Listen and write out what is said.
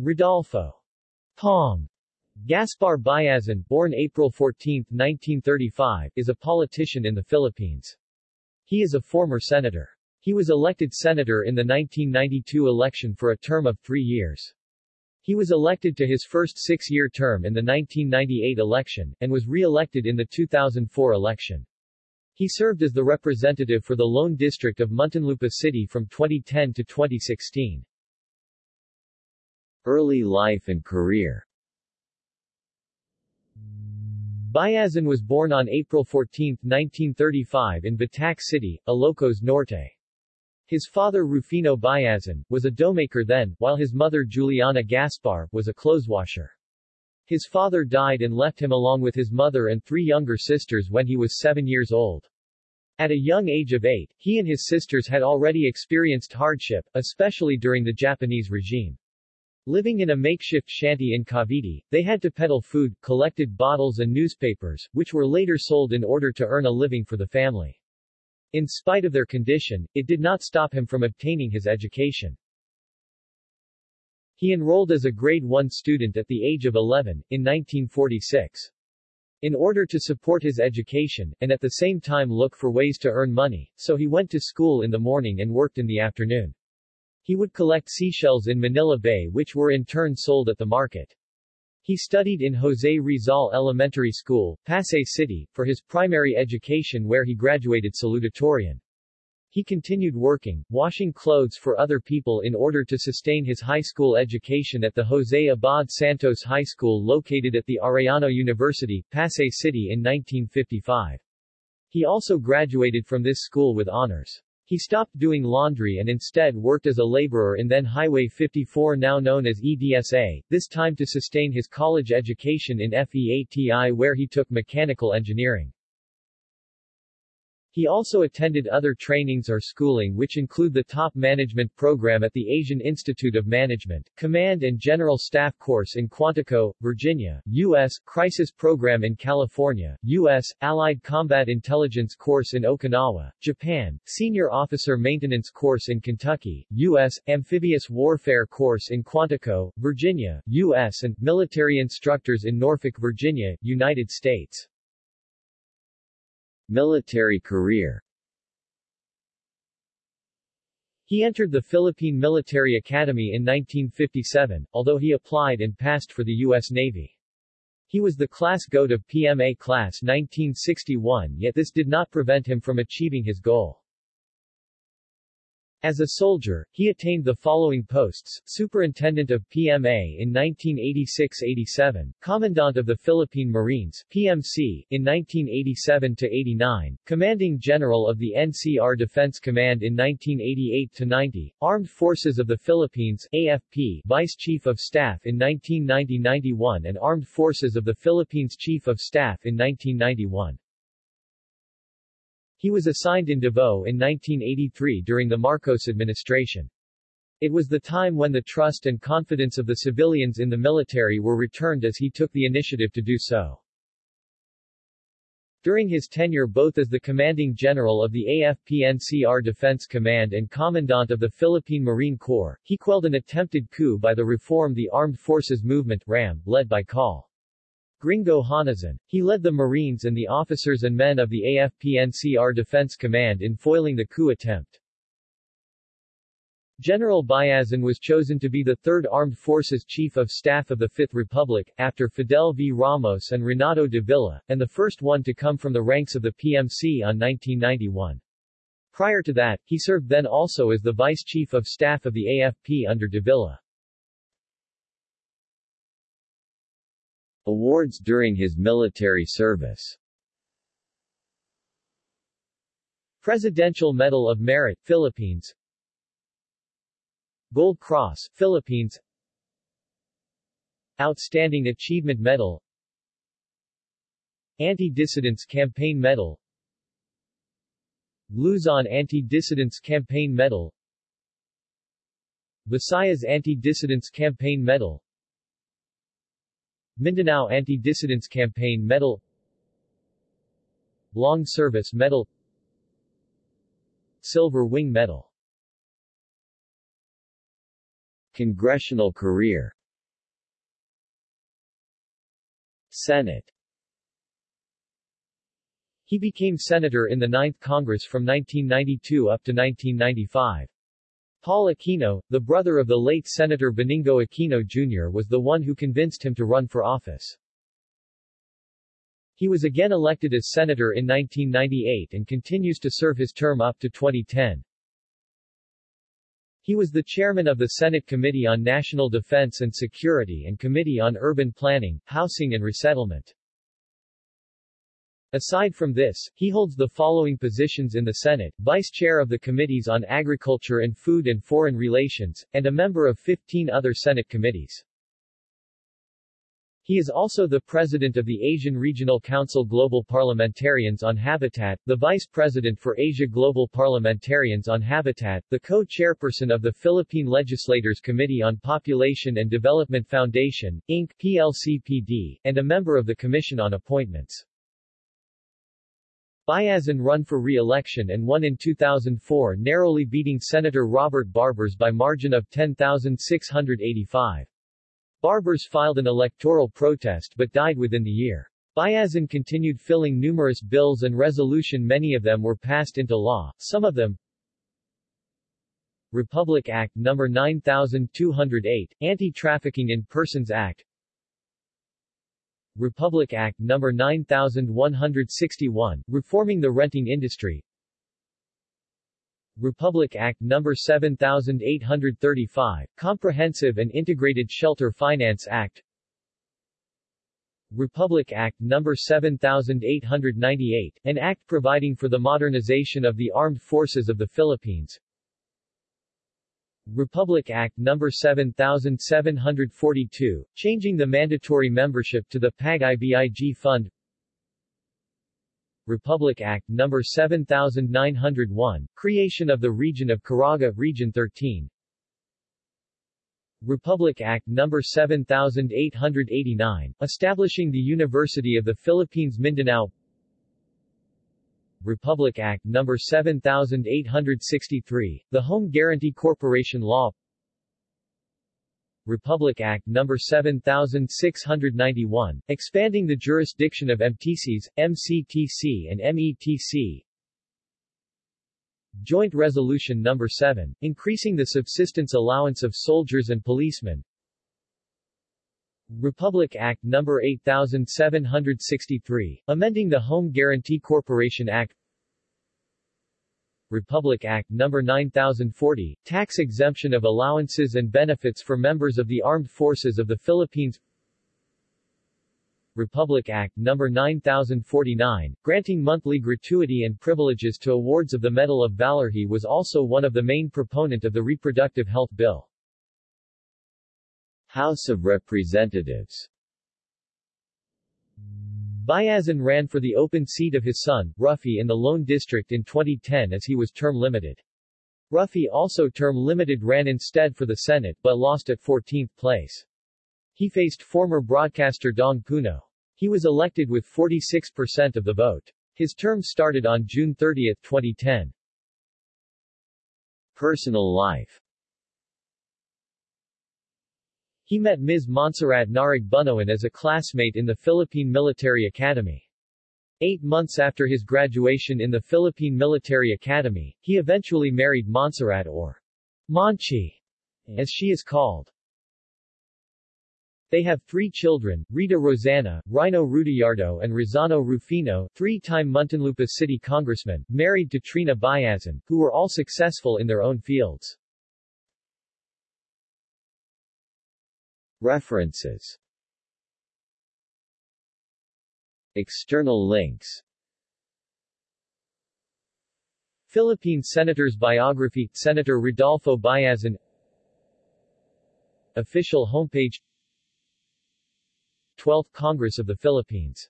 Rodolfo Pong Gaspar Biazon, born April 14, 1935, is a politician in the Philippines. He is a former senator. He was elected senator in the 1992 election for a term of three years. He was elected to his first six-year term in the 1998 election, and was re-elected in the 2004 election. He served as the representative for the Lone District of Muntinlupa City from 2010 to 2016. Early life and career Biazon was born on April 14, 1935 in Batac City, Ilocos Norte. His father Rufino Biazon, was a doughmaker then, while his mother Juliana Gaspar, was a clotheswasher. His father died and left him along with his mother and three younger sisters when he was seven years old. At a young age of eight, he and his sisters had already experienced hardship, especially during the Japanese regime. Living in a makeshift shanty in Cavite, they had to peddle food, collected bottles and newspapers, which were later sold in order to earn a living for the family. In spite of their condition, it did not stop him from obtaining his education. He enrolled as a grade 1 student at the age of 11, in 1946. In order to support his education, and at the same time look for ways to earn money, so he went to school in the morning and worked in the afternoon. He would collect seashells in Manila Bay which were in turn sold at the market. He studied in Jose Rizal Elementary School, Pasay City, for his primary education where he graduated salutatorian. He continued working, washing clothes for other people in order to sustain his high school education at the Jose Abad Santos High School located at the Arellano University, Pasay City in 1955. He also graduated from this school with honors. He stopped doing laundry and instead worked as a laborer in then Highway 54 now known as EDSA, this time to sustain his college education in FEATI where he took mechanical engineering. He also attended other trainings or schooling which include the Top Management Program at the Asian Institute of Management, Command and General Staff Course in Quantico, Virginia, U.S., Crisis Program in California, U.S., Allied Combat Intelligence Course in Okinawa, Japan, Senior Officer Maintenance Course in Kentucky, U.S., Amphibious Warfare Course in Quantico, Virginia, U.S. and Military Instructors in Norfolk, Virginia, United States. Military career He entered the Philippine Military Academy in 1957, although he applied and passed for the U.S. Navy. He was the class goat of PMA Class 1961 yet this did not prevent him from achieving his goal. As a soldier, he attained the following posts, Superintendent of PMA in 1986-87, Commandant of the Philippine Marines PMC, in 1987-89, Commanding General of the NCR Defense Command in 1988-90, Armed Forces of the Philippines AFP, Vice Chief of Staff in 1990-91 and Armed Forces of the Philippines Chief of Staff in 1991. He was assigned in Davao in 1983 during the Marcos administration. It was the time when the trust and confidence of the civilians in the military were returned as he took the initiative to do so. During his tenure both as the commanding general of the AFP-NCR Defense Command and commandant of the Philippine Marine Corps, he quelled an attempted coup by the Reform the Armed Forces Movement RAM, led by Col. Gringo Honasan. He led the Marines and the officers and men of the AFP-NCR Defense Command in foiling the coup attempt. General Biazon was chosen to be the 3rd Armed Forces Chief of Staff of the Fifth Republic, after Fidel V. Ramos and Renato de Villa, and the first one to come from the ranks of the PMC on 1991. Prior to that, he served then also as the Vice Chief of Staff of the AFP under de Awards during his military service. Presidential Medal of Merit, Philippines. Gold Cross, Philippines. Outstanding Achievement Medal. Anti-Dissidence Campaign Medal. Luzon Anti-Dissidence Campaign Medal. Visayas Anti-Dissidence Campaign Medal Mindanao Anti-Dissidents Campaign Medal Long Service Medal Silver Wing Medal. Congressional career. Senate. He became senator in the 9th Congress from 1992 up to 1995. Paul Aquino, the brother of the late Senator Benigno Aquino Jr. was the one who convinced him to run for office. He was again elected as senator in 1998 and continues to serve his term up to 2010. He was the chairman of the Senate Committee on National Defense and Security and Committee on Urban Planning, Housing and Resettlement. Aside from this, he holds the following positions in the Senate, Vice Chair of the Committees on Agriculture and Food and Foreign Relations, and a member of 15 other Senate committees. He is also the president of the Asian Regional Council Global Parliamentarians on Habitat, the vice president for Asia Global Parliamentarians on Habitat, the co-chairperson of the Philippine Legislators Committee on Population and Development Foundation, Inc. PLCPD, and a member of the Commission on Appointments. Biazon run for re-election and won in 2004 narrowly beating Senator Robert Barbers by margin of 10,685. Barbers filed an electoral protest but died within the year. Biazon continued filling numerous bills and resolution many of them were passed into law, some of them Republic Act No. 9208, Anti-Trafficking in Persons Act Republic Act No. 9161, Reforming the Renting Industry Republic Act No. 7835, Comprehensive and Integrated Shelter Finance Act Republic Act No. 7898, an act providing for the modernization of the armed forces of the Philippines Republic Act No. 7742, changing the mandatory membership to the PAG-IBIG Fund Republic Act No. 7901, creation of the region of Caraga, Region 13 Republic Act No. 7889, establishing the University of the Philippines Mindanao Republic Act No. 7863, the Home Guarantee Corporation Law Republic Act No. 7691, expanding the jurisdiction of MTCs, MCTC and METC. Joint Resolution No. 7, increasing the subsistence allowance of soldiers and policemen. Republic Act No. 8763, amending the Home Guarantee Corporation Act Republic Act No. 9040, tax exemption of allowances and benefits for members of the Armed Forces of the Philippines Republic Act No. 9049, granting monthly gratuity and privileges to awards of the Medal of Valor. He was also one of the main proponent of the Reproductive Health Bill. House of Representatives Biazon ran for the open seat of his son, Ruffy in the Lone District in 2010 as he was term-limited. Ruffy also term-limited ran instead for the Senate but lost at 14th place. He faced former broadcaster Dong Puno. He was elected with 46% of the vote. His term started on June 30, 2010. Personal life he met Ms. Montserrat Narig Bunoan as a classmate in the Philippine Military Academy. Eight months after his graduation in the Philippine Military Academy, he eventually married Montserrat or Monchi, as she is called. They have three children, Rita Rosanna, Rhino Rudiardo and Rozzano Rufino, three-time Muntinlupa City Congressman, married to Trina Biazon, who were all successful in their own fields. References. External links. Philippine Senator's Biography Senator Rodolfo Biazon Official homepage. 12th Congress of the Philippines